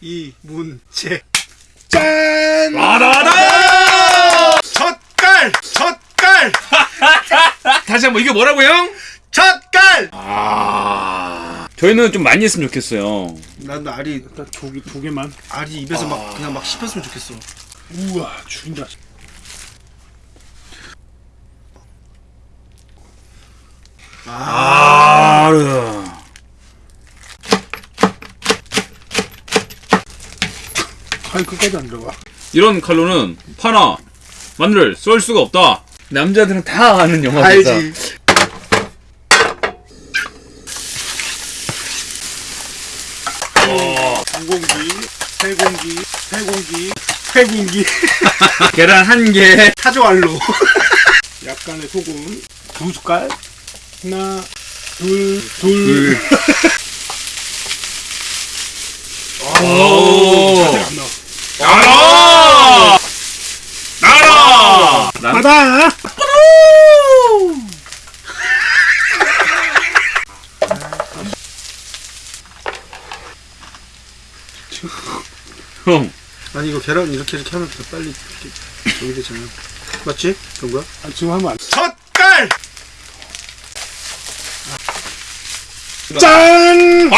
이문재 짠! 라라라! 젓갈 젓갈 다시 한번 이게 뭐라고 형? 젓갈 아 저희는 좀 많이 했으면 좋겠어요. 난 알이 일단 두, 개- 두 개만. 알이 입에서 막 그냥 막 씹혔으면 좋겠어 우와, 죽인다. 아. 칼 끝까지 안 들어가. 이런 칼로는 파나 마늘을 쏠 수가 없다. 남자들은 다 아는 영화입니다. 알지 한 공기, 세 공기, 세 공기, 세 공기. 계란 한 개. 타조알로 약간의 소금 두 숟갈. 하나, 둘, 둘. 오. 나와. 나라! 나라! 받아! 형, 아니 이거 계란 이렇게 이렇게 하면 더 빨리 이렇게 저기 되잖아 맞지? 그런 거야? 아, 지금 하면 안 돼. 젓갈 짠!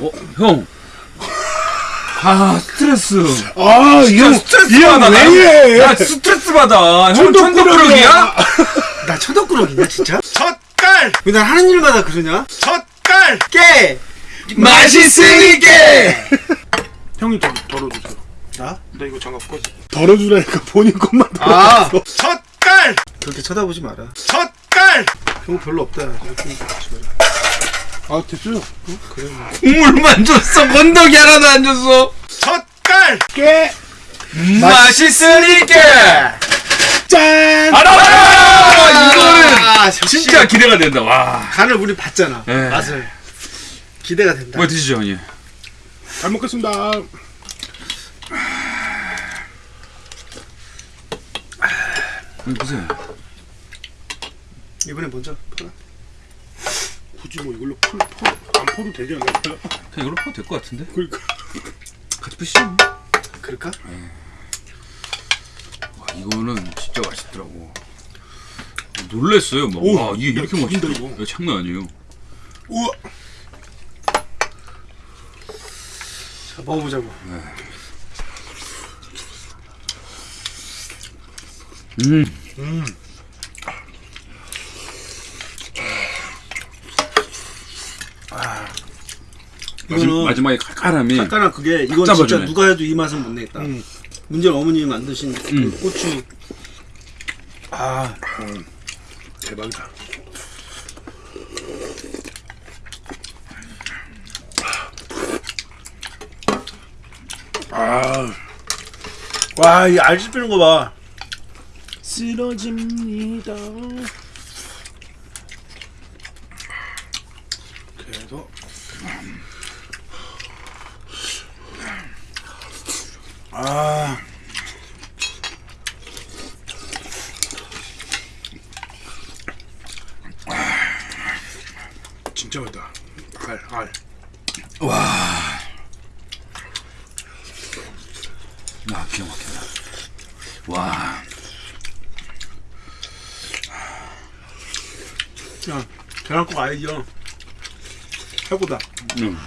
어, 형. 아, 스트레스. 아, 이 형, 스트레스 받아. 왜? 야, 스트레스 받아. 형 천덕꾸러기야. 나 천덕꾸러기냐 진짜? 젓갈 왜 난 하는 일마다 그러냐? 젓갈 깨 맛있으니까! 형이 좀 덜어주세요. 나? 나 이거 장갑 꺼지. 덜어주라니까 본인 것만 아 덜어줬어. 젓갈 그렇게 쳐다보지 마라 젓갈 형 별로 없다 아, 됐어요. 그래 국물만 줬어. 건더기 하나도 안 줬어. 젓갈 깨! 맛있으니까! 짠! 알아! 이거는 아, 진짜 기대가 된다. 와. 간을 우리 봤잖아 네. 맛을 기대가 된다 뭐 드시죠, 형님? 잘 먹겠습니다. 형 보세요. 이번에 먼저 퍼라 굳이 뭐 이걸로 풀, 퍼, 안 퍼도 되지 않을까요? 그냥 이걸로 퍼도 될 것 같은데? 그러니까. 같이 푸시죠. 그럴까? 와, 이거는 진짜 맛있더라고. 놀랬어요, 막. 오, 와, 이게 야, 이렇게 맛있다. 이거. 장난 아니에요. 우와! 자 먹어보자고 음. 마지, 이거는 마지막에 칼칼함이. 약간은 그게 이건 딱 진짜 잡아주네. 누가 해도 이 맛은 못 내겠다 음. 문제는 어머님이 만드신 그 음. 고추 아 대박이다. 아, 와, 이 알집 피는 거 봐. 쓰러집니다. 그래서 아, 진짜 맛있다. 알, 알. 아, 기가 막힌다. 와. 야, 계란국 아이디어 최고다. 음.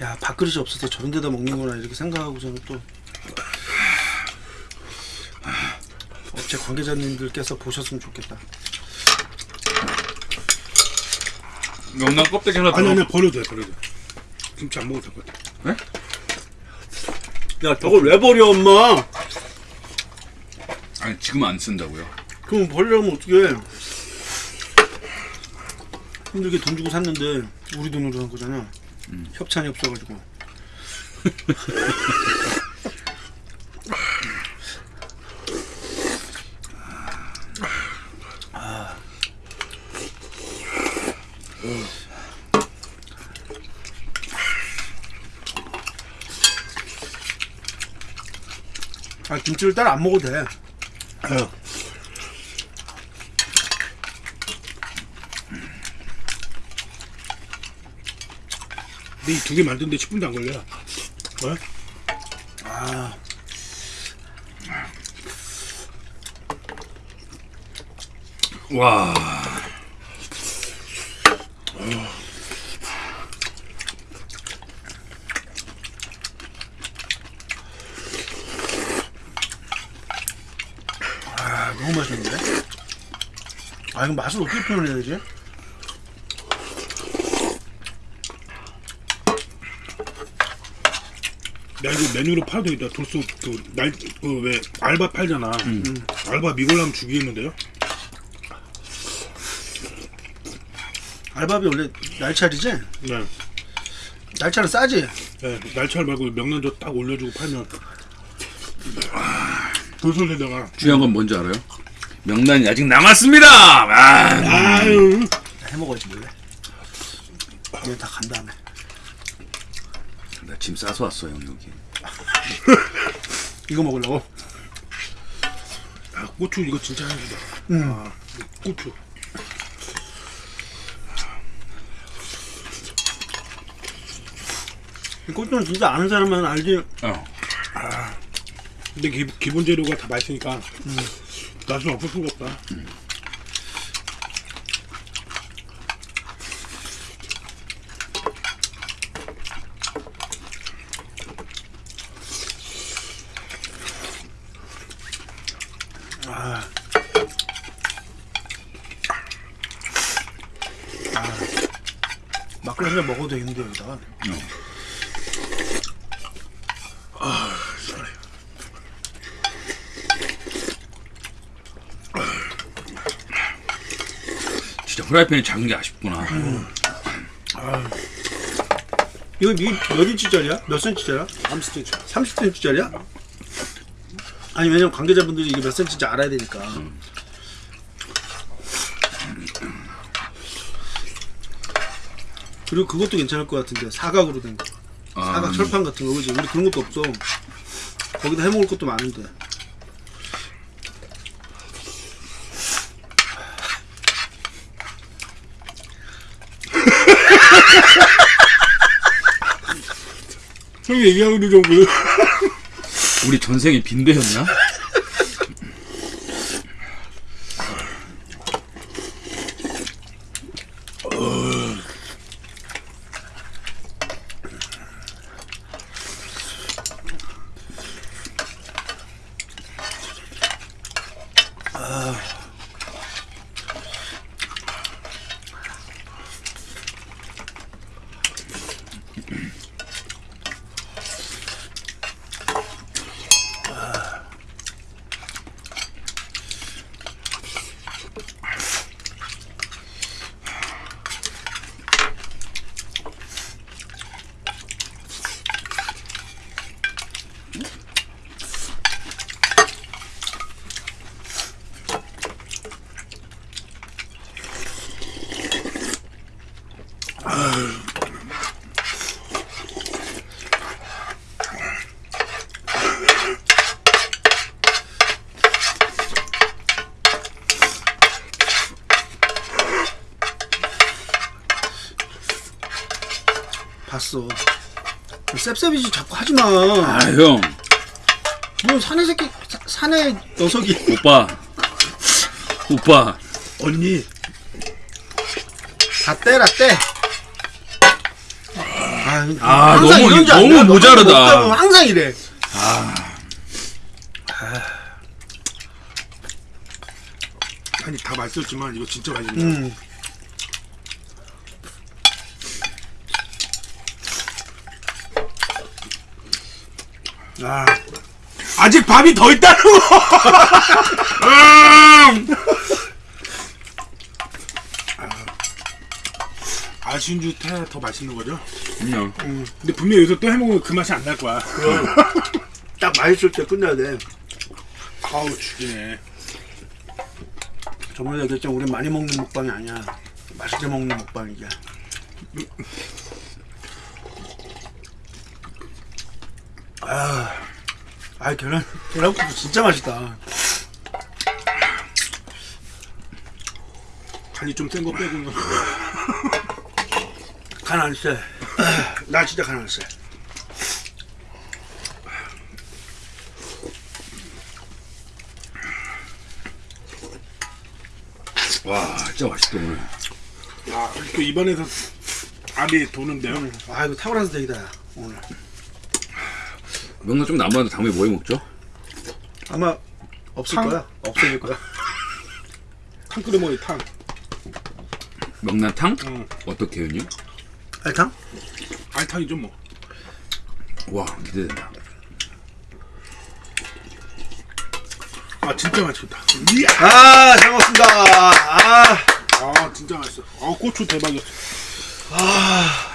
야, 밥그릇이 없어서 저런 데다 먹는구나 이렇게 생각하고 저는 또 업체 관계자님들께서 보셨으면 좋겠다. 명란 껍데기 하나 아니, 더. 아니, 버려도 돼, 버려도 돼. 김치 안 먹어도 될 것 같아. 야, 저걸 왜 버려, 엄마? 아니, 지금 안 쓴다고요. 그럼 버리려면 어떻게? 힘들게 돈 주고 샀는데 우리 돈으로 한 거잖아. 협찬이 없어가지고 아. 김치를 따로 안 먹어도 돼. 어. 근데 이 두 개 만드는데 10분도 안 걸려. 어? 아, 와. 아, 너무 맛있는데? 아, 이거 맛을 어떻게 표현해야 되지? 나 이거 메뉴로 팔도 있다. 돌소 그날그왜 알바 팔잖아. 음. 알바 미골라면 죽이겠는데요? 알밥이 원래 날차리지? 네. 날차는 싸지? 네. 날치알 말고 명란젓 딱 올려주고 팔면 돌솥에다가 중요한 건 뭔지 알아요? 명란이 아직 남았습니다. 아. 아유 해 먹어야지 몰래. 이거 다간 다음에. 나 짐 싸서 왔어 형 여기. 이거 먹으려고? 아, 고추 이거 진짜 향기다. 음. 아, 고추. 이 꽃은 진짜 아는 사람만 알지. 어. 근데 기, 기본 재료가 다 맛있으니까 맛은 없을 수가 없다. 막걸리 한잔 먹어도 되겠는데 여기다가. 진짜 후라이팬이 작은 게 아쉽구나. 이거 이- 몇 인치짜리야? 몇 센치짜리야? 30cm. 30cm짜리야? 아니 왜냐면 관계자분들이 이게 몇 센치인지 알아야 되니까. 그리고 그것도 괜찮을 것 같은데 사각으로 된 거. 사각 아, 철판 같은 거 그지? 우리 그런 것도 없어. 거기다 해 먹을 것도 많은데. 형이 얘기하는 게 정도. 우리 전생에 빈대였나? 봤어. 셉셉이지 자꾸 하지 마. 아 형, 뭐 사내 새끼 사, 사내 녀석이. 오빠, 오빠. 언니. 다 떼라 떼. 아, 아, 너무- 너무 알아. 모자르다. 항상 이래. 아니 다 맛있었지만 이거 진짜 맛있네. 음. 아, 아직 밥이 더 있다는 거. 음! 아, 아쉬운 줄더 맛있는 거죠? 그냥 근데 분명히 여기서 또 해먹으면 그 맛이 안 날 거야. 딱 맛있을 때 끝내야 돼. 아우 죽이네. 저번에 얘기했잖아. 우리 많이 먹는 먹방이 아니야. 맛있게 먹는 먹방이야. 아, 아 계란 계란국수 진짜 맛있다. 간이 좀 센 거 빼고는 간 안 쎄. 나 진짜 간 안 쎄. 와 진짜 맛있다 오늘. 야 이렇게 입안에서 알이 도는데요. 아 이거 탁월한 선택이다 야, 오늘. 명란 좀 남았는데 다음에 뭐 해 먹죠? 아마 없을 탕? 거야. 없어질 거야. 탕 끓여 먹이 탕. 명란탕? 응. 어떻게 해요? 알탕? 알탕이죠 뭐. 와 기대된다. 아 진짜 맛있겠다. 아, 잘 먹었습니다. 아, 아 진짜 맛있어. 아 고추 대박이었어. 아,